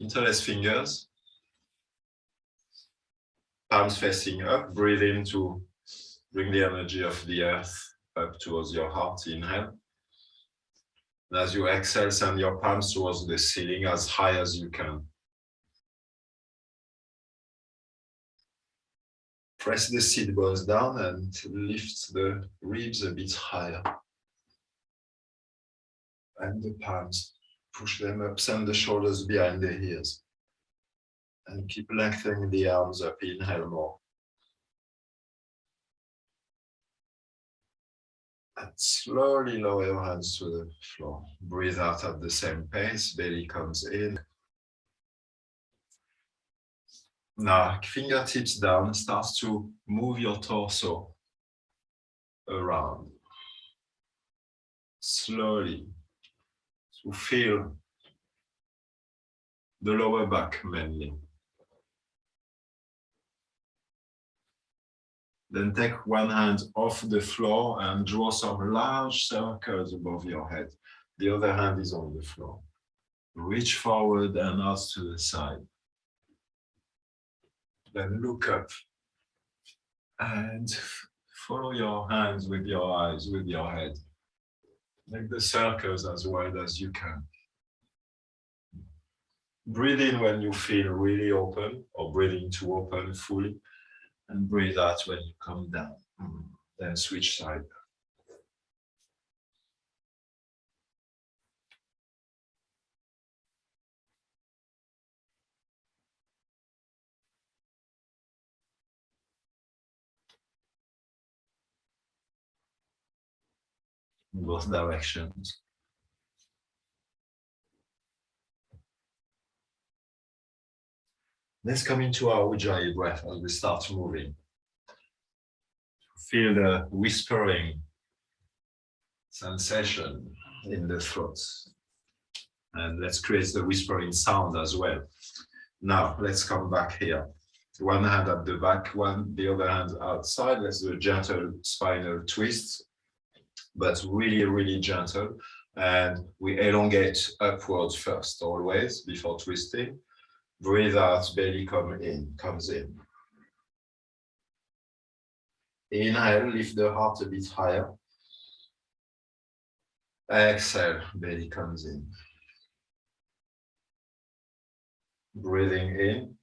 interlace fingers, palms facing up, breathe in to bring the energy of the earth up towards your heart, inhale. And as you exhale, send your palms towards the ceiling as high as you can. Press the seat bones down and lift the ribs a bit higher. And the palms, push them up, send the shoulders behind the ears. And keep lengthening the arms up, inhale more. And slowly lower your hands to the floor. Breathe out at the same pace, belly comes in. Now, fingertips down, start to move your torso around. Slowly, to feel the lower back mainly. Then take one hand off the floor and draw some large circles above your head. The other hand is on the floor. Reach forward and out to the side. Then look up and follow your hands with your eyes, with your head. Make the circles as wide as you can. Breathe in when you feel really open or breathing to open fully and breathe out when you come down. Mm. Then switch side. In both directions. Let's come into our Ujjayi breath as we start moving. Feel the whispering sensation in the throat. And let's create the whispering sound as well. Now, let's come back here. One hand at the back, one the other hand outside. Let's do a gentle spinal twist, but really, really gentle. And we elongate upwards first, always, before twisting breathe out, belly come in, comes in. Inhale, lift the heart a bit higher. Exhale, belly comes in. Breathing in.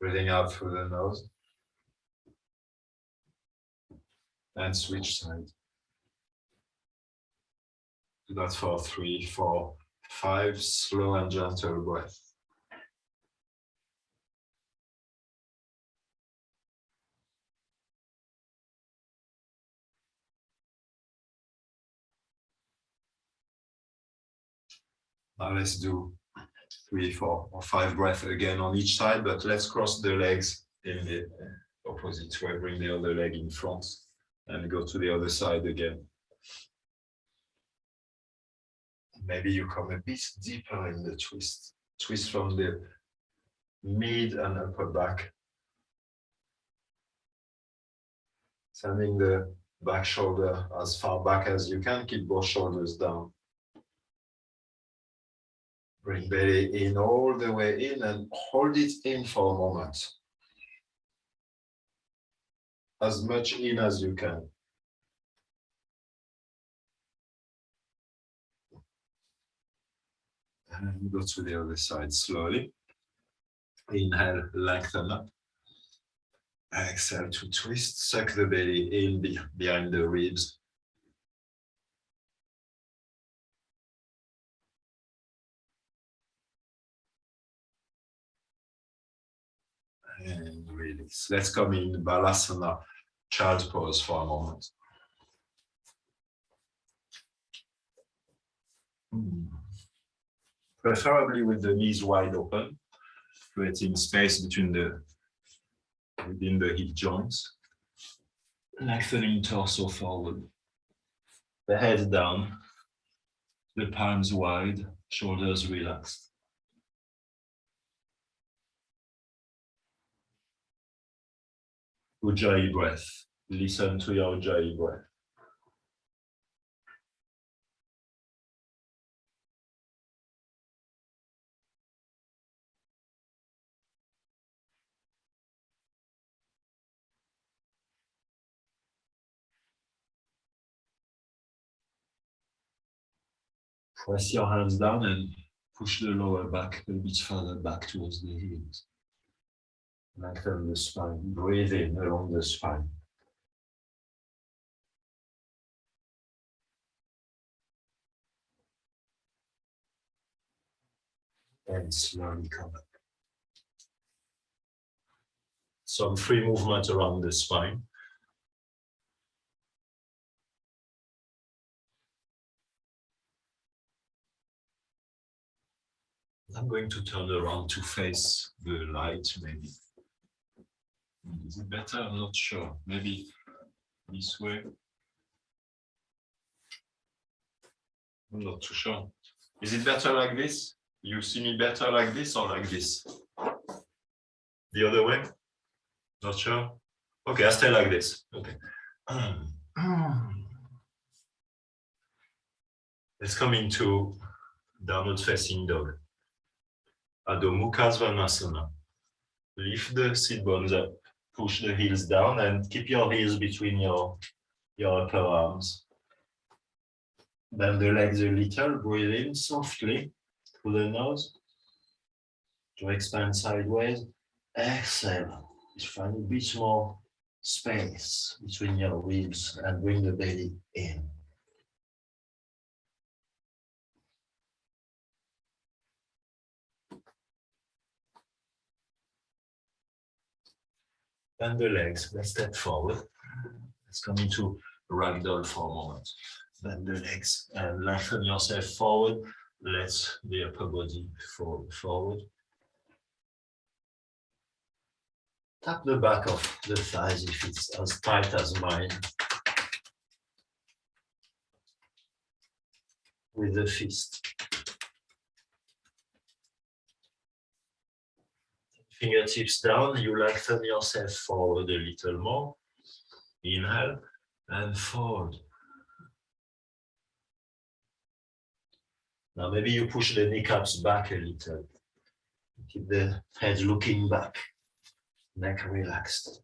Breathing out through the nose. And switch side. Do that for three, four, Five slow and gentle breath. Now let's do three, four, or five breaths again on each side, but let's cross the legs in the opposite way. Bring the other leg in front and go to the other side again maybe you come a bit deeper in the twist. Twist from the mid and upper back. Sending the back shoulder as far back as you can, keep both shoulders down. Bring belly in all the way in and hold it in for a moment. As much in as you can. and go to the other side slowly. Inhale, lengthen up. Exhale to twist, suck the belly in behind the ribs. And release. Let's come in Balasana, child's pose for a moment. Hmm preferably with the knees wide open, creating space between the within the hip joints. Lengthening torso forward, the head down, the palms wide, shoulders relaxed. Ujjayi breath. Listen to your Ujjayi breath. Press your hands down and push the lower back a bit further back towards the heels. Lengthen um, the spine, breathe in along the spine. And slowly come up. Some free movement around the spine. I'm going to turn around to face the light, maybe. Is it better? I'm not sure. Maybe this way. I'm not too sure. Is it better like this? You see me better like this or like this? The other way? Not sure? Okay, I stay like this. Okay. Let's come into downward facing dog. Adho Mukha Svanasana. Lift the sit bones up, push the heels down and keep your heels between your, your upper arms. Bend the legs a little, breathe in softly through the nose to expand sideways. Exhale, find a bit more space between your ribs and bring the belly in. Bend the legs. Let's step forward. Let's come into ragdoll for a moment. Bend the legs and lengthen yourself forward. Let the upper body fall forward. Tap the back of the thighs if it's as tight as mine. With the fist. Fingertips down, you lengthen yourself forward a little more. Inhale and forward. Now maybe you push the kneecaps back a little. Keep the head looking back, neck relaxed.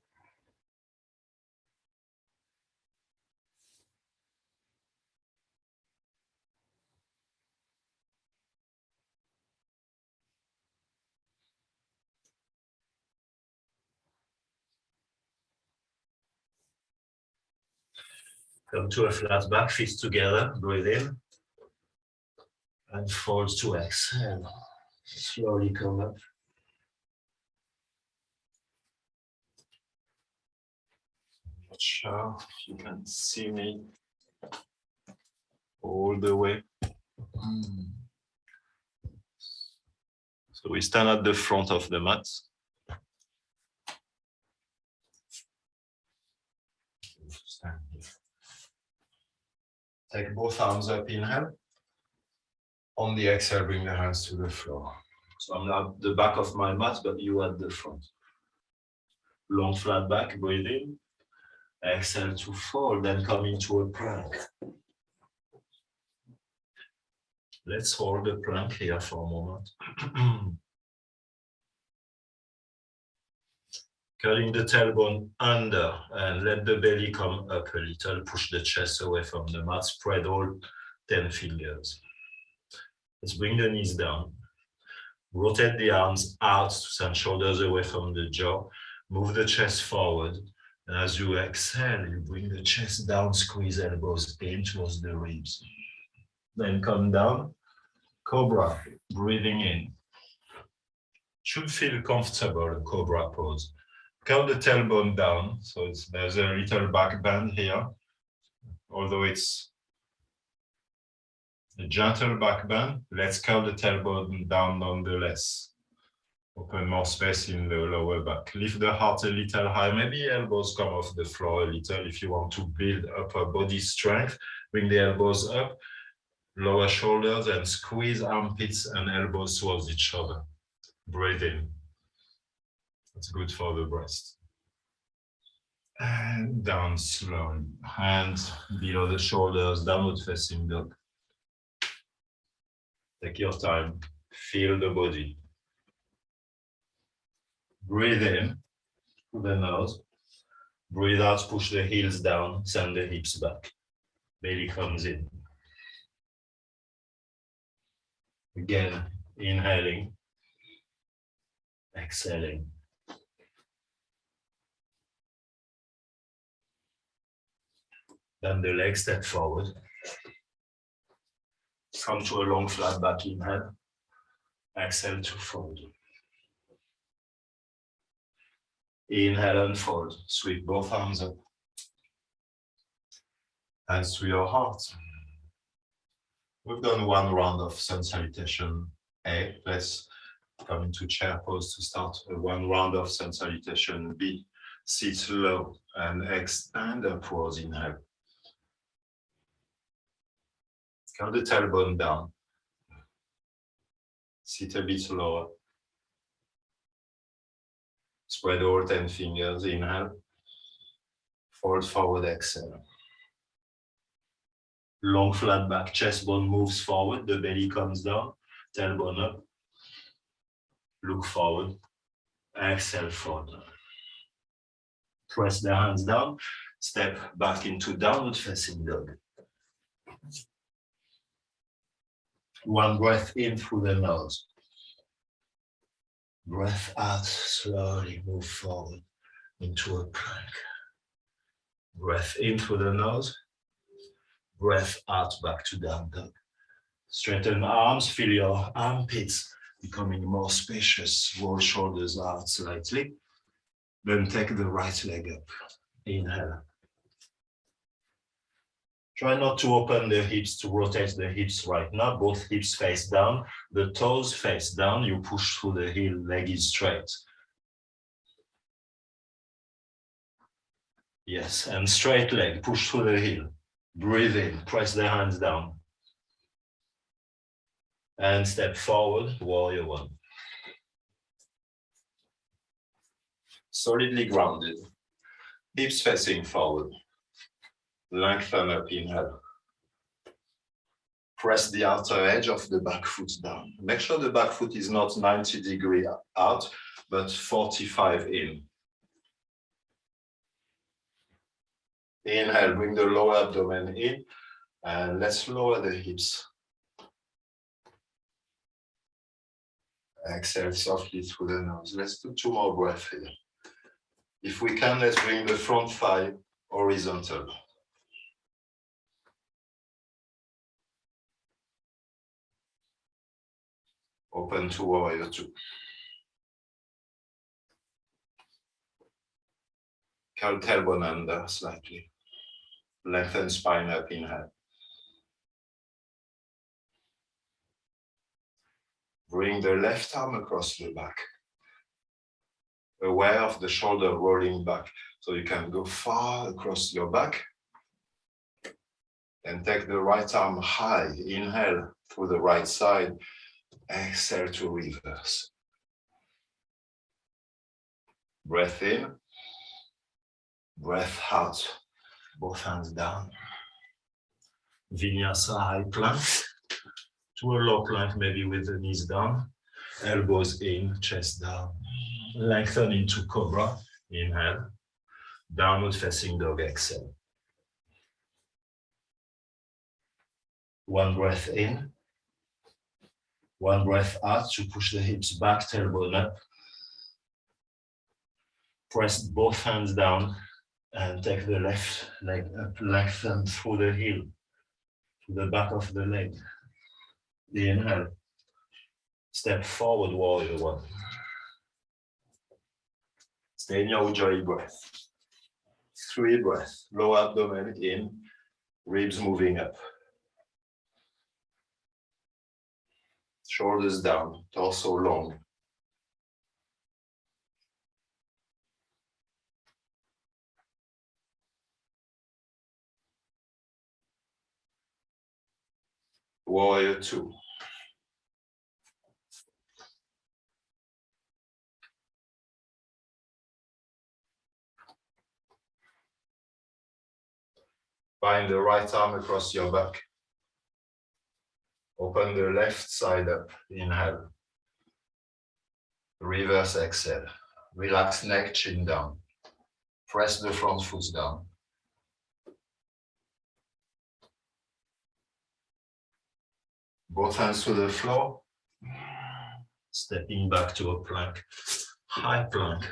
Come to a flat back, feet together, breathe in. And fold to exhale. Slowly come up. Not sure if you can see me all the way. Hmm. So we stand at the front of the mat. Stand here. Take both arms up, inhale. On the exhale, bring the hands to the floor. So I'm at the back of my mat, but you at the front. Long flat back, breathe in. Exhale to fold, then come into a plank. Let's hold the plank here for a moment. curling the tailbone under and let the belly come up a little, push the chest away from the mat, spread all 10 fingers. Let's bring the knees down. Rotate the arms out to send shoulders away from the jaw. Move the chest forward. And as you exhale, you bring the chest down, squeeze elbows in towards the ribs. Then come down, cobra, breathing in. Should feel comfortable, cobra pose curl the tailbone down. So there's a little back bend here, although it's a gentle back bend. Let's curl the tailbone down nonetheless. Open more space in the lower back. Lift the heart a little high. Maybe elbows come off the floor a little if you want to build upper body strength. Bring the elbows up, lower shoulders, and squeeze armpits and elbows towards each other. Breathe in. That's good for the breast. And down slowly. Hands below the shoulders, downward facing dog. Take your time. Feel the body. Breathe in through the nose. Breathe out, push the heels down, send the hips back. Belly comes in. Again, inhaling, exhaling. Then the leg step forward. Come to a long flat back inhale. Exhale to fold. Inhale and fold. Sweep both arms up. Hands to your heart. We've done one round of sun salutation A. Let's come into chair pose to start one round of sun salutation B. Sit low and extend upwards. Inhale. Count the tailbone down. Sit a bit lower. Spread all 10 fingers, inhale. Fold forward, exhale. Long flat back, chest bone moves forward, the belly comes down, tailbone up. Look forward, exhale, fold. Press the hands down, step back into downward facing dog. One breath in through the nose. Breath out, slowly move forward into a plank. Breath in through the nose. Breath out back to down dog. Straighten arms, feel your armpits becoming more spacious. Roll shoulders out slightly. Then take the right leg up. Inhale. Try not to open the hips to rotate the hips right now. Both hips face down, the toes face down. You push through the heel, leg is straight. Yes, and straight leg, push through the heel. Breathe in, press the hands down. And step forward, warrior one. Solidly grounded, hips facing forward lengthen up inhale. Press the outer edge of the back foot down. Make sure the back foot is not 90 degree out, but 45 in. Inhale, bring the lower abdomen in, and let's lower the hips. Exhale softly through the nose. Let's do two more breaths here. If we can, let's bring the front thigh horizontal. Open to warrior two. Curl tailbone under uh, slightly. Lengthen spine up inhale. Bring the left arm across the back. Aware of the shoulder rolling back. So you can go far across your back. And take the right arm high. Inhale through the right side exhale to reverse. Breath in, breath out, both hands down. Vinyasa high plank to a low plank, maybe with the knees down, elbows in, chest down. Lengthen into cobra, inhale, downward facing dog, exhale. One breath in, one breath out to push the hips back, tailbone up. Press both hands down and take the left leg up, lengthen through the heel to the back of the leg. The Inhale. Step forward, warrior one. Stay in your Ujjayi breath. Three breaths, lower abdomen in, ribs moving up. Shoulders down, torso long. Warrior two. Bind the right arm across your back. Open the left side up, inhale. Reverse exhale. Relax neck, chin down. Press the front foot down. Both hands to the floor. Stepping back to a plank, high plank,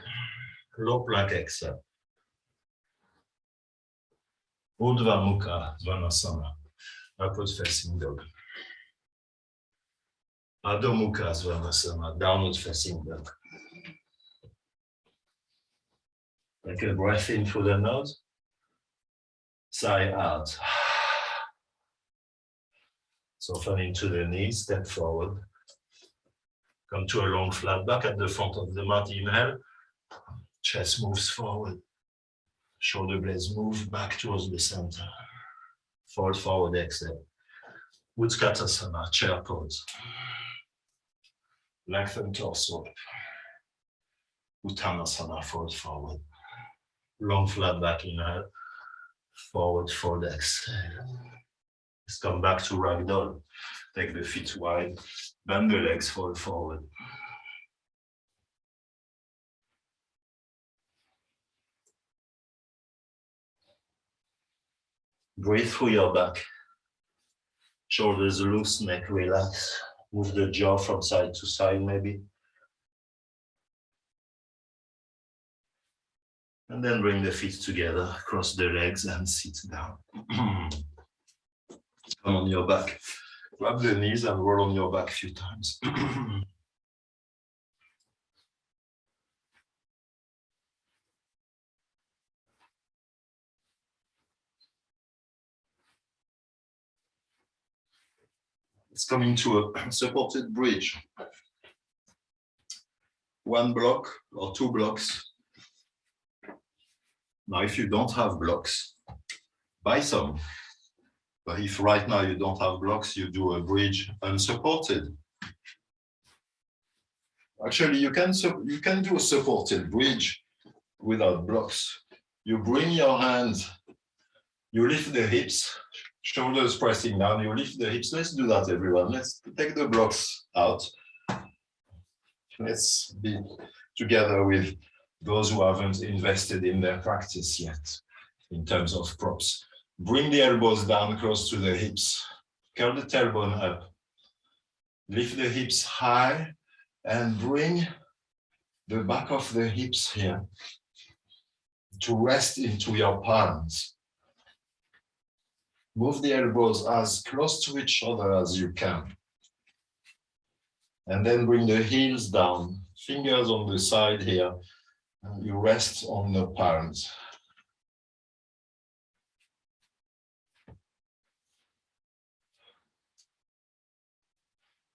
low plank exhale. Urdhva Mukha Svanasana, upward facing dog. Adho Mukha Svanasana, downward um, facing dog. Take a breath in through the nose. Sigh out. Soften into the knees, step forward. Come to a long flat back at the front of the mat. Inhale. Chest moves forward. Shoulder blades move back towards the center. Fold forward, exhale. Utkatasana, chair pose. Lengthen torso. Uttanasana, fold forward. Long flat back, inhale. Forward fold, exhale. Let's come back to ragdoll. Take the feet wide, bend the legs, fold forward. Breathe through your back. Shoulders loose, neck relax. Move the jaw from side to side, maybe. And then bring the feet together, cross the legs and sit down. Come on your back. Grab the knees and roll on your back a few times. it's coming to a supported bridge. One block or two blocks. Now, if you don't have blocks, buy some. But if right now you don't have blocks, you do a bridge unsupported. Actually, you can you can do a supported bridge without blocks. You bring your hands, you lift the hips, shoulders pressing down, you lift the hips. Let's do that, everyone. Let's take the blocks out. Let's be together with those who haven't invested in their practice yet in terms of props. Bring the elbows down close to the hips. Curl the tailbone up. Lift the hips high and bring the back of the hips here to rest into your palms. Move the elbows as close to each other as you can. And then bring the heels down, fingers on the side here. And you rest on the palms.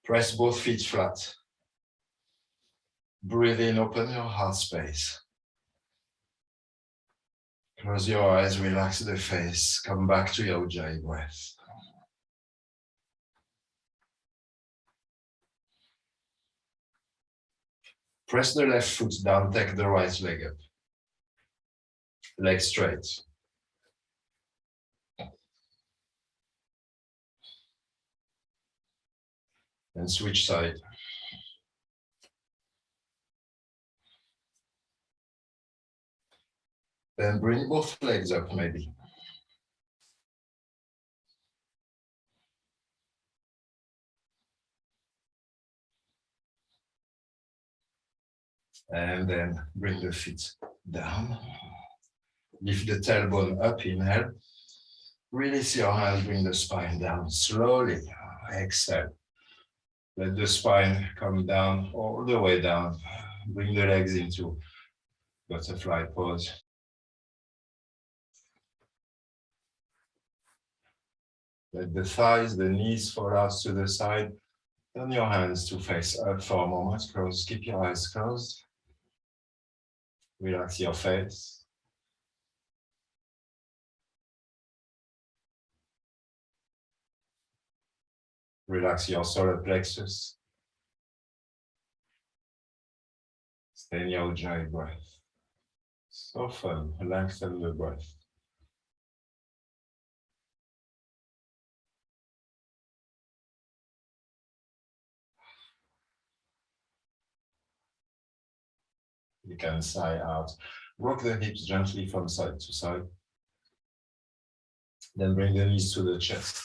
Press both feet flat. Breathe in, open your heart space. Close your eyes, relax the face, come back to your Ujjayi breath. Press the left foot down, take the right leg up. Leg straight. And switch side. Then bring both legs up maybe. And then bring the feet down. Lift the tailbone up, inhale. Release your hands, bring the spine down slowly. Exhale. Let the spine come down all the way down. Bring the legs into butterfly pose. Let the thighs, the knees fall out to the side. Turn your hands to face up for a moment. Close, keep your eyes closed. Relax your face. Relax your solar plexus. Stay in your Ujjayi breath. Soften, lengthen the breath. You can sigh out. Rock the hips gently from side to side. Then bring the knees to the chest.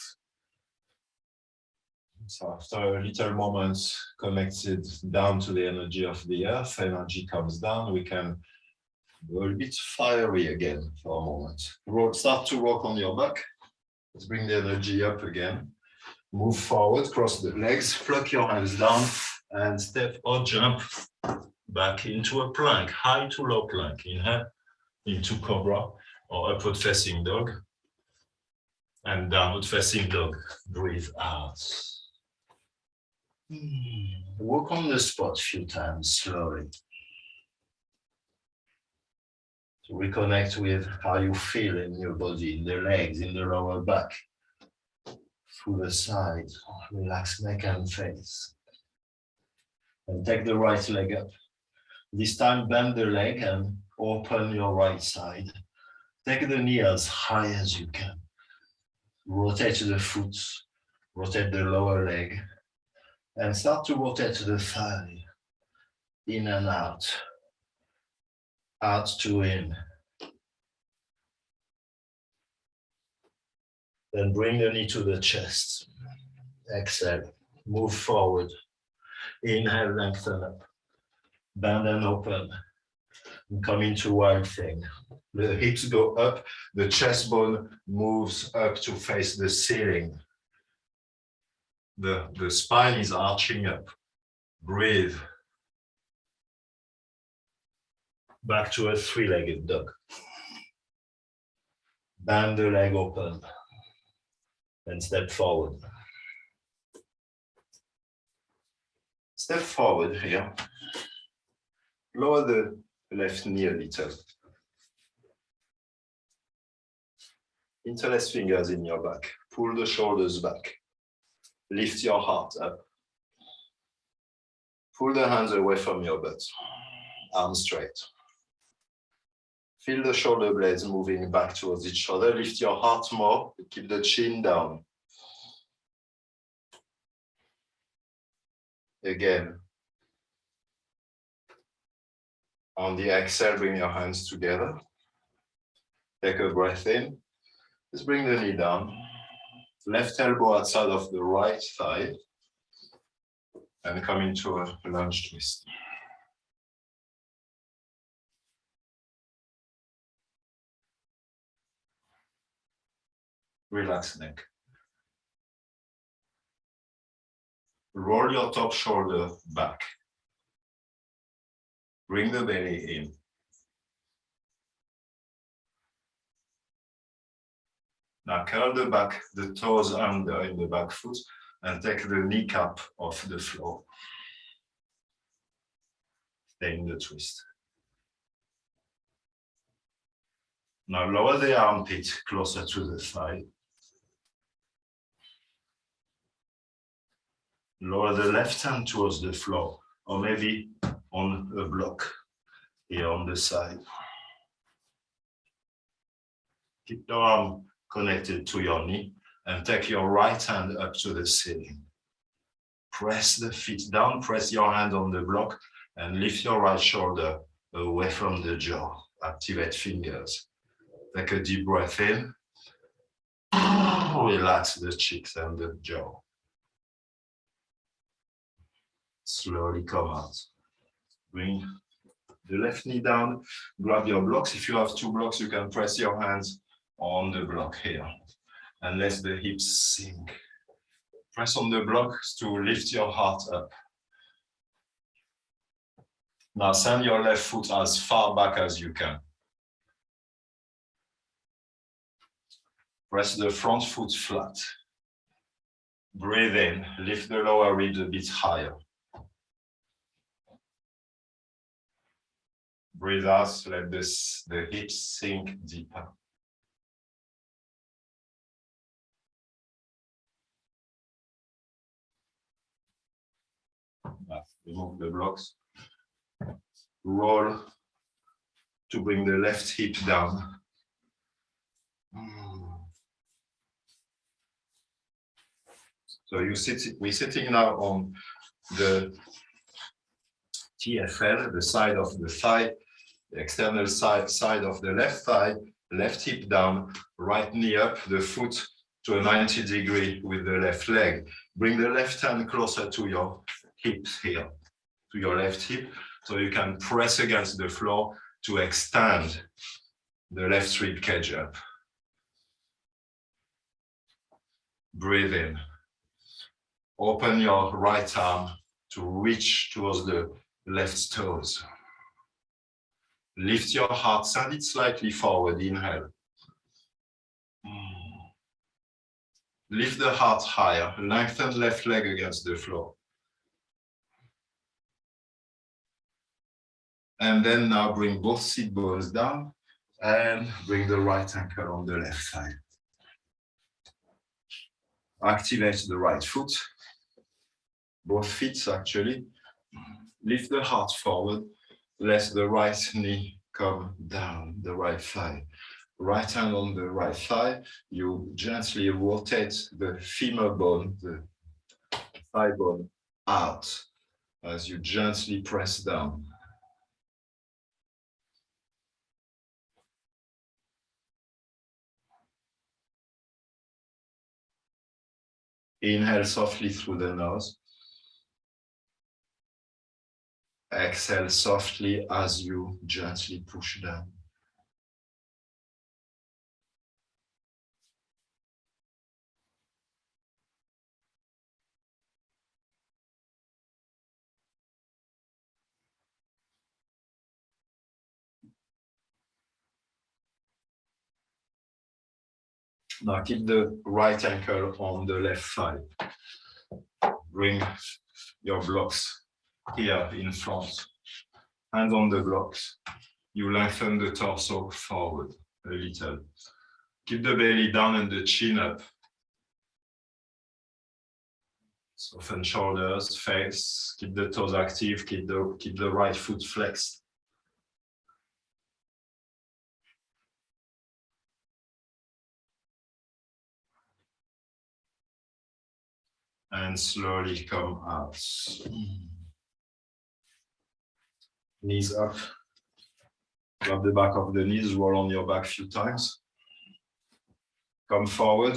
So after a little moment connected down to the energy of the earth, energy comes down, we can go a bit fiery again for a moment. Roll, start to rock on your back. Let's bring the energy up again. Move forward, cross the legs, pluck your hands down and step or jump back into a plank, high to low plank. Inhale into cobra or upward facing dog and downward facing dog. Breathe out. Hmm. Walk on the spot a few times slowly. To reconnect with how you feel in your body, in the legs, in the lower back. Through the side, relax neck and face. And take the right leg up. This time bend the leg and open your right side. Take the knee as high as you can. Rotate the foot, rotate the lower leg, and start to rotate the thigh. In and out. Out to in. Then bring the knee to the chest. Exhale, move forward. Inhale, lengthen up. Bend and open. And come into wild thing. The hips go up, the chest bone moves up to face the ceiling. The, the spine is arching up. Breathe. Back to a three-legged dog. Bend the leg open and step forward. Step forward here. Lower the left knee a little. Interlace fingers in your back. Pull the shoulders back. Lift your heart up. Pull the hands away from your butt. Arms straight. Feel the shoulder blades moving back towards each other. Lift your heart more. Keep the chin down. Again. On the exhale, bring your hands together. Take a breath in. Let's bring the knee down. Left elbow outside of the right thigh. And come into a lunge twist. Relax neck. Roll your top shoulder back. Bring the belly in. Now curl the back, the toes under in the back foot and take the kneecap off the floor. Stay in the twist. Now lower the armpit closer to the thigh. Lower the left hand towards the floor or maybe on a block here on the side. Keep your arm connected to your knee and take your right hand up to the ceiling. Press the feet down, press your hand on the block and lift your right shoulder away from the jaw. Activate fingers. Take a deep breath in. Relax the cheeks and the jaw. Slowly come out. Bring the left knee down, grab your blocks. If you have two blocks, you can press your hands on the block here and let the hips sink. Press on the blocks to lift your heart up. Now send your left foot as far back as you can. Press the front foot flat. Breathe in, lift the lower ribs a bit higher. Breathe out, let this, the hips sink deeper. remove the blocks. Roll to bring the left hip down. So you sit, we're sitting now on the TFL, the side of the thigh, external side, side of the left thigh, left hip down, right knee up, the foot to a 90 degree with the left leg. Bring the left hand closer to your hips here, to your left hip, so you can press against the floor to extend the left rib cage up. Breathe in. Open your right arm to reach towards the left toes. Lift your heart, send it slightly forward, inhale. Hmm. Lift the heart higher, lengthen left leg against the floor. And then now bring both seat bones down and bring the right ankle on the left side. Activate the right foot, both feet actually. Lift the heart forward, let the right knee come down, the right thigh. Right hand on the right thigh, you gently rotate the femur bone, the thigh bone out as you gently press down. Inhale softly through the nose. Exhale softly as you gently push down. Now keep the right ankle on the left thigh. Bring your blocks here in front. Hands on the blocks. You lengthen the torso forward a little. Keep the belly down and the chin up. Soften shoulders, face, keep the toes active, keep the, keep the right foot flexed. and slowly come out. Knees up. Grab the back of the knees, roll on your back a few times. Come forward,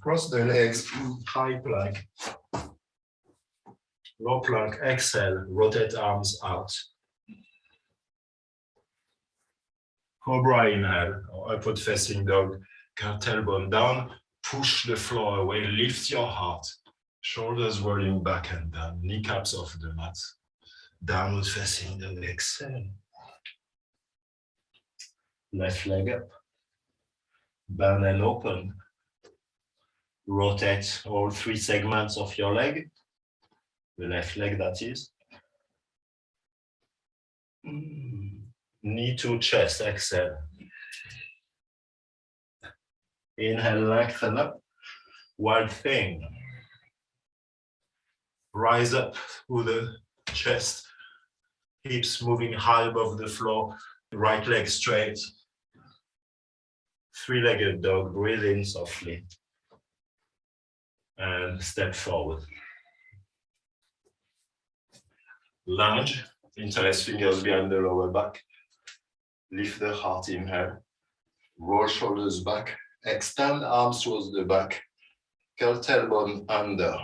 cross the legs, high plank. Low plank, exhale, rotate arms out. Cobra inhale, or upward facing dog, tailbone down, push the floor away, lift your heart, Shoulders rolling back and down, kneecaps off the mat. Downward facing dog, exhale. Left leg up. Bend and open. Rotate all three segments of your leg. The left leg, that is. Mm, knee to chest, exhale. Inhale, lengthen up. Wild thing rise up with the chest, hips moving high above the floor, right leg straight. Three-legged dog, breathe in softly. And step forward. Lunge, interlace fingers behind the lower back. Lift the heart, in inhale. Roll shoulders back. Extend arms towards the back. Curl tailbone under.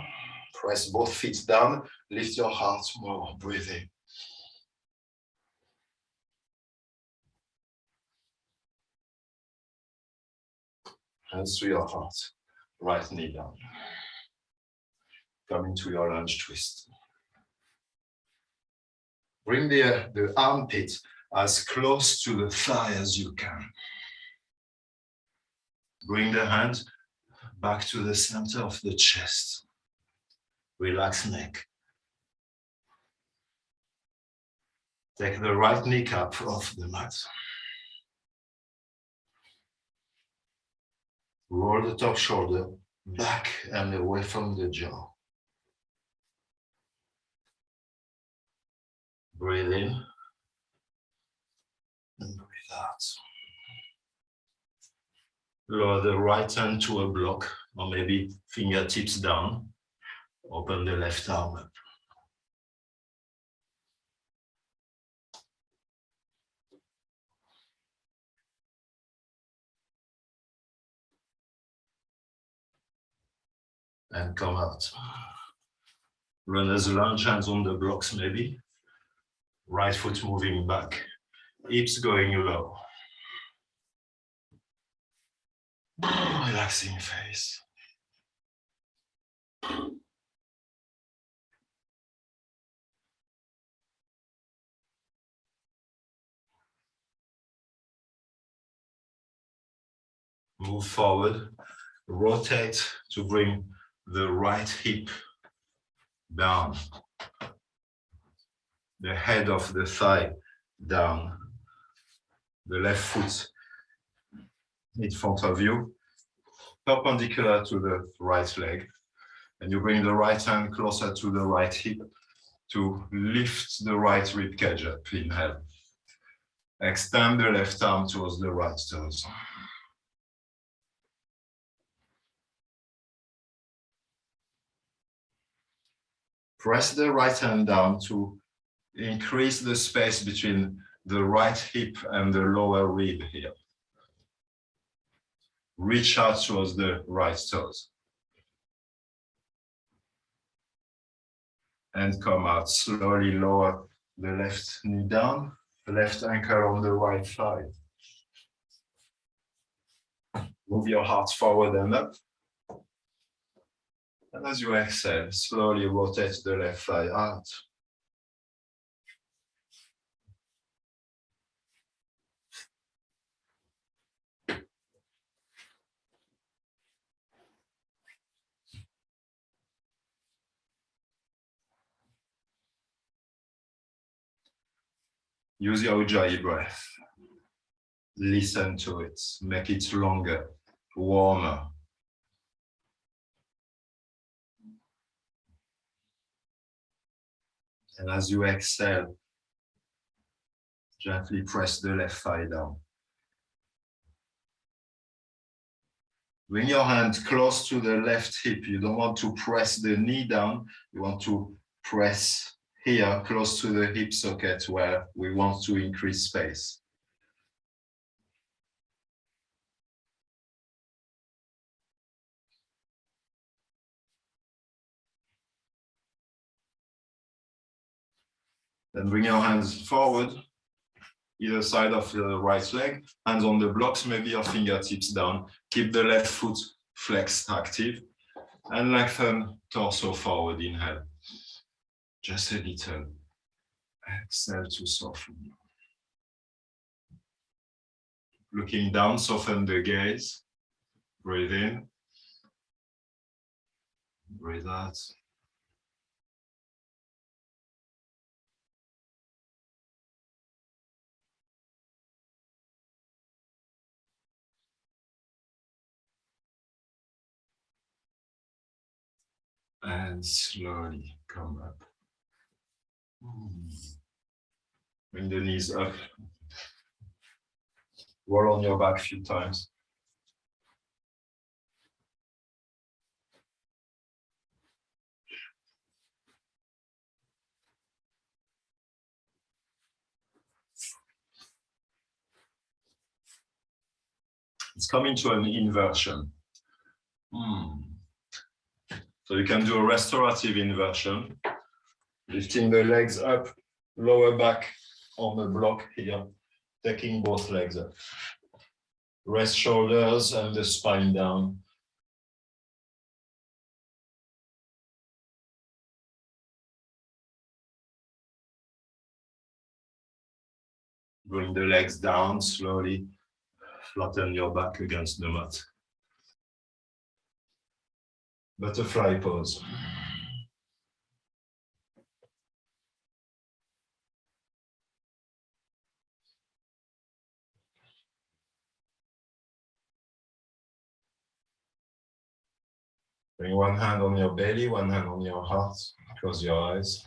Press both feet down, lift your heart more, breathing. Hands to your heart, right knee down. Come into your lunge twist. Bring the, the armpit as close to the thigh as you can. Bring the hand back to the center of the chest relax neck. Take the right kneecap off the mat. Roll the top shoulder back and away from the jaw. Breathe in and breathe out. Lower the right hand to a block or maybe fingertips down. Open the left arm up. and come out. Runner's lunge, hands on the blocks maybe. Right foot moving back, hips going low. Relaxing face. Move forward, rotate to bring the right hip down, the head of the thigh down, the left foot in front of you, perpendicular to the right leg. And you bring the right hand closer to the right hip to lift the right rib cage up, inhale. Extend the left arm towards the right toes. Press the right hand down to increase the space between the right hip and the lower rib here. Reach out towards the right toes. And come out, slowly lower the left knee down, left ankle on the right thigh. Move your heart forward and up. And as you exhale, slowly rotate the left thigh out. Use your Ujjayi breath. Listen to it, make it longer, warmer. And as you exhale, gently press the left thigh down. Bring your hand close to the left hip. You don't want to press the knee down. You want to press here close to the hip socket where we want to increase space. Then bring your hands forward, either side of the right leg, hands on the blocks, maybe your fingertips down. Keep the left foot flexed active and lengthen torso forward, inhale just a little. Exhale to soften. Looking down, soften the gaze. Breathe in. Breathe out. And slowly come up. Bring the knees up. Roll on your back a few times. It's coming to an inversion. Hmm. So you can do a restorative inversion lifting the legs up, lower back on the block here, taking both legs up. Rest shoulders and the spine down. Bring the legs down slowly, flatten your back against the mat. Butterfly pose. Bring one hand on your belly, one hand on your heart. Close your eyes.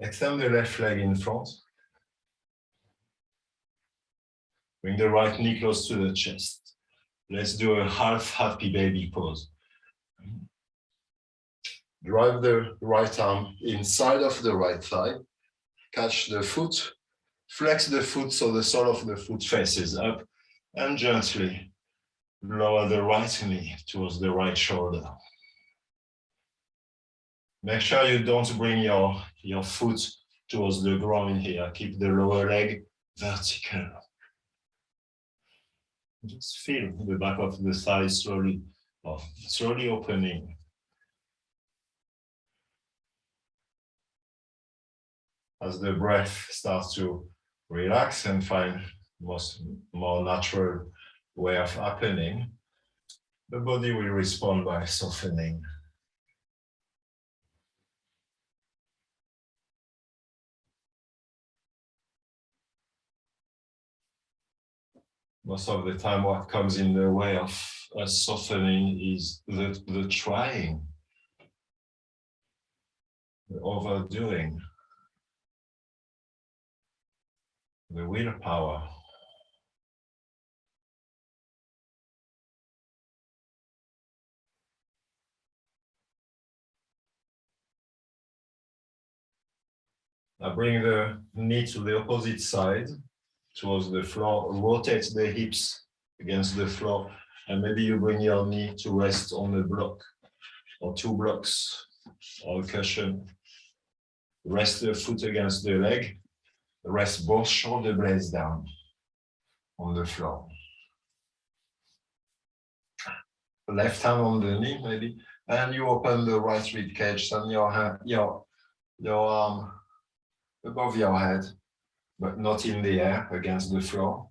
Extend the left leg in front. Bring the right knee close to the chest. Let's do a half happy baby pose. Drive the right arm inside of the right thigh. Catch the foot. Flex the foot so the sole of the foot faces up and gently lower the right knee towards the right shoulder. Make sure you don't bring your, your foot towards the ground here. Keep the lower leg vertical. Just feel the back of the thigh slowly, slowly opening. As the breath starts to relax and find most more natural way of happening, the body will respond by softening. Most of the time what comes in the way of us softening is the, the trying, the overdoing, the willpower. I bring the knee to the opposite side towards the floor, rotate the hips against the floor, and maybe you bring your knee to rest on the block or two blocks or a cushion. Rest the foot against the leg, rest both shoulder blades down on the floor. Left hand on the knee, maybe, and you open the right rib cage and your hand, your your arm above your head but not in the air against the floor.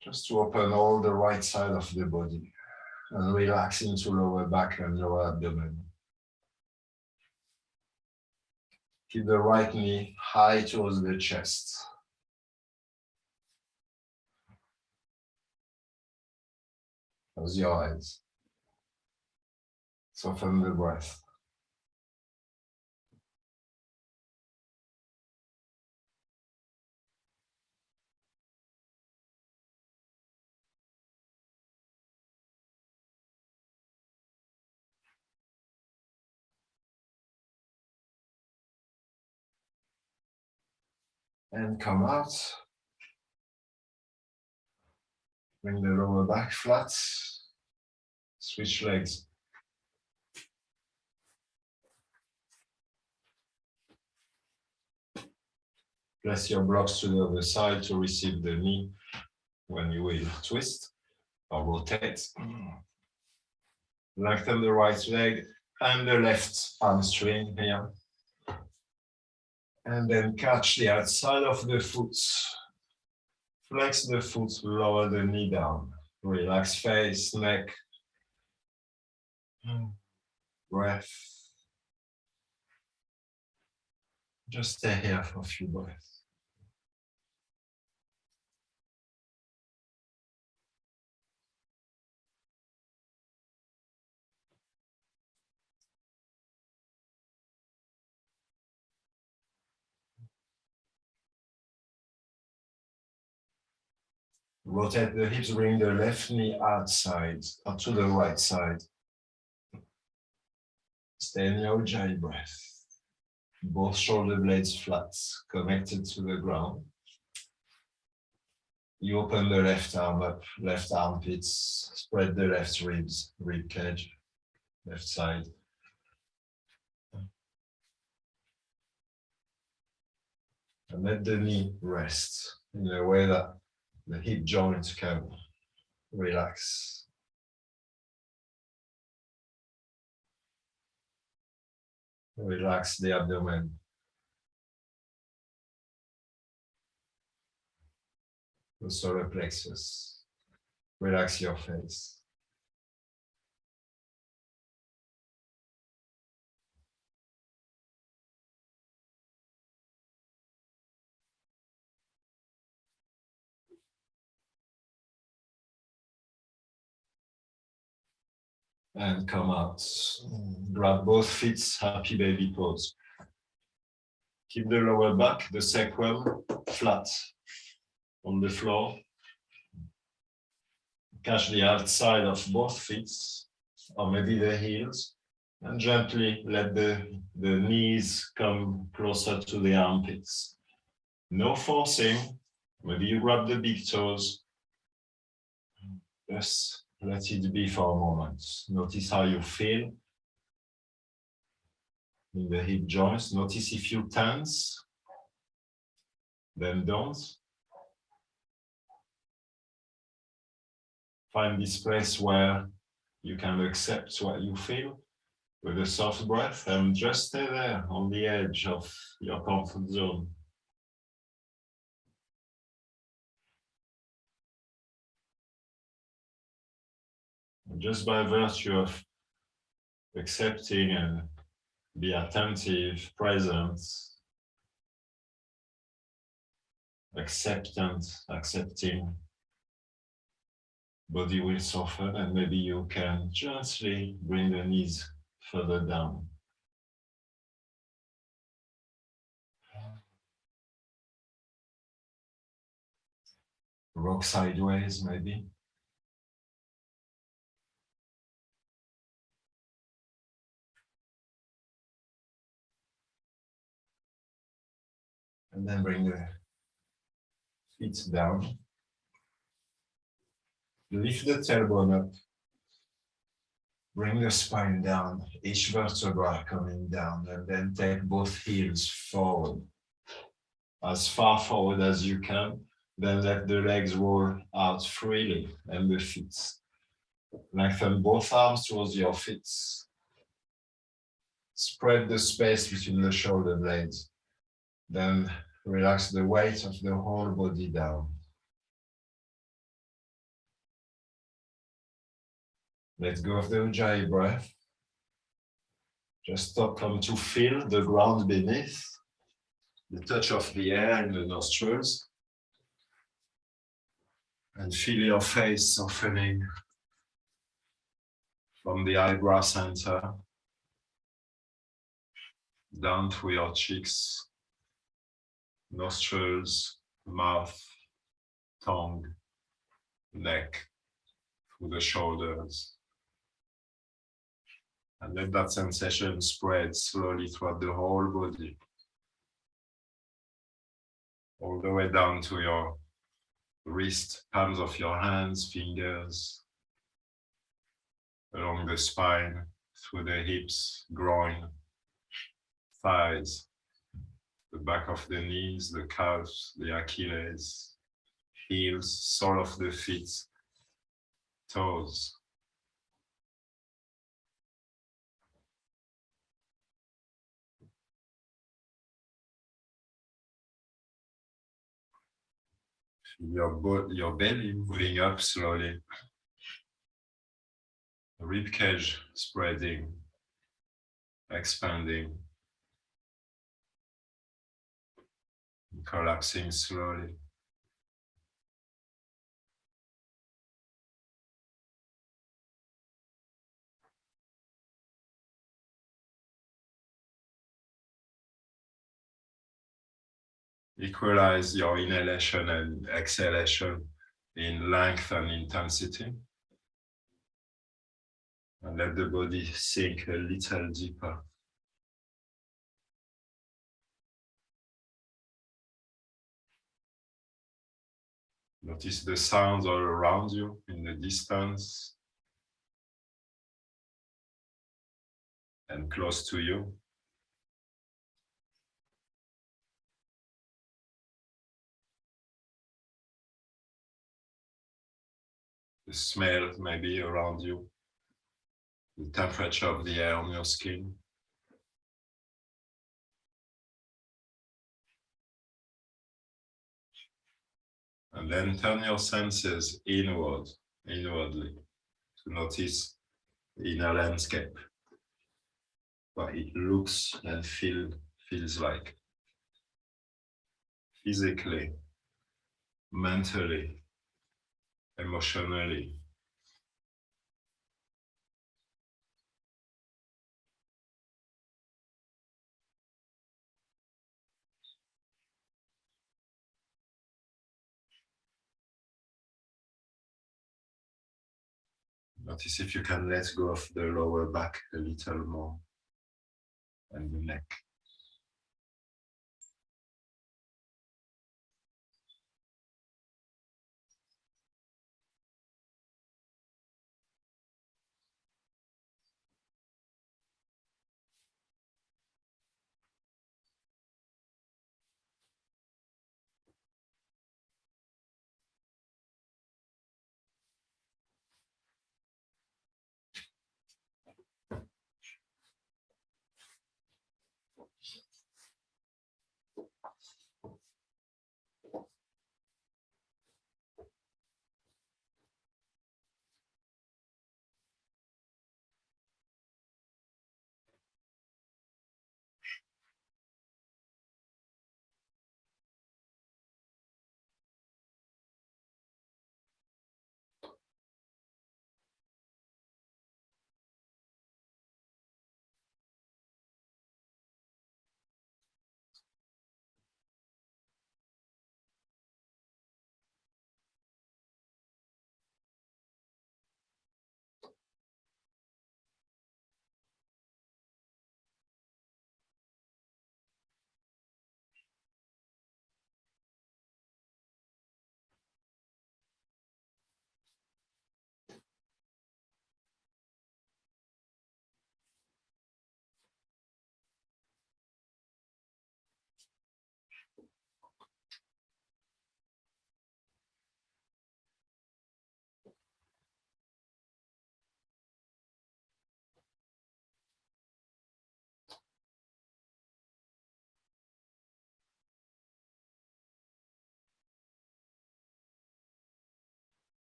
Just to open all the right side of the body and relax into lower back and lower abdomen. Keep the right knee high towards the chest. Close your eyes. Soften the breath. And come out. Bring the lower back flat. Switch legs. Place your blocks to the other side to receive the knee when you will twist or rotate. Lengthen the right leg and the left hamstring here and then catch the outside of the foot. Flex the foot, lower the knee down. Relax face, neck. Breath. Just stay here for a few breaths. Rotate the hips, bring the left knee outside or to the right side. Stay in your Ujjayi breath. Both shoulder blades flat, connected to the ground. You open the left arm up, left armpits, spread the left ribs, rib cage, left side. And let the knee rest in a way that the hip joints can relax. Relax the abdomen. The solar plexus. Relax your face. And come out. Grab both feet, happy baby pose. Keep the lower back, the sacrum flat. on the floor. Catch the outside of both feet, or maybe the heels, and gently let the, the knees come closer to the armpits. No forcing, maybe you grab the big toes. Just let it be for a moment. Notice how you feel in the hip joints. Notice if you tense, then don't. Find this place where you can accept what you feel with a soft breath and just stay there on the edge of your comfort zone. Just by virtue of accepting and be attentive, present, acceptant, accepting, body will soften and maybe you can gently bring the knees further down. Rock sideways maybe. And then bring the feet down. Lift the tailbone up. Bring the spine down, each vertebra coming down, and then take both heels forward. As far forward as you can, then let the legs roll out freely and the feet. Lengthen both arms towards your feet. Spread the space between the shoulder blades. Then relax the weight of the whole body down. Let go of the Ujjayi breath. Just stop come to feel the ground beneath, the touch of the air in the nostrils. And feel your face softening from the eyebrow center down to your cheeks, nostrils, mouth, tongue, neck, through the shoulders. And let that sensation spread slowly throughout the whole body. All the way down to your wrist, palms of your hands, fingers, along the spine, through the hips, groin, thighs, back of the knees, the calves, the Achilles, heels, sole of the feet, toes. Your, your belly moving up slowly. Rib cage spreading, expanding. Collapsing slowly. Equalize your inhalation and exhalation in length and intensity. And let the body sink a little deeper. Notice the sounds all around you in the distance and close to you. The smell maybe around you, the temperature of the air on your skin. And then turn your senses inward, inwardly, to notice the inner landscape, what it looks and feel, feels like. Physically, mentally, emotionally, Notice if you can let go of the lower back a little more and the neck.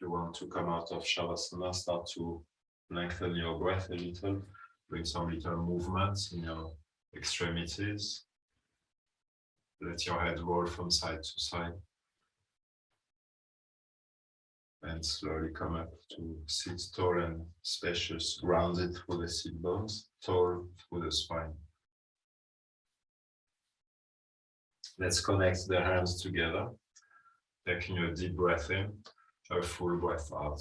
You want to come out of Shavasana, start to lengthen your breath a little, bring some little movements in your extremities. Let your head roll from side to side. And slowly come up to sit tall and spacious, grounded through the sit bones, tall through the spine. Let's connect the hands together, taking a deep breath in a full breath out.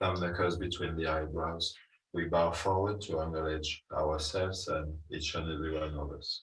Thumb knuckles between the eyebrows. We bow forward to acknowledge ourselves and each and every one of us.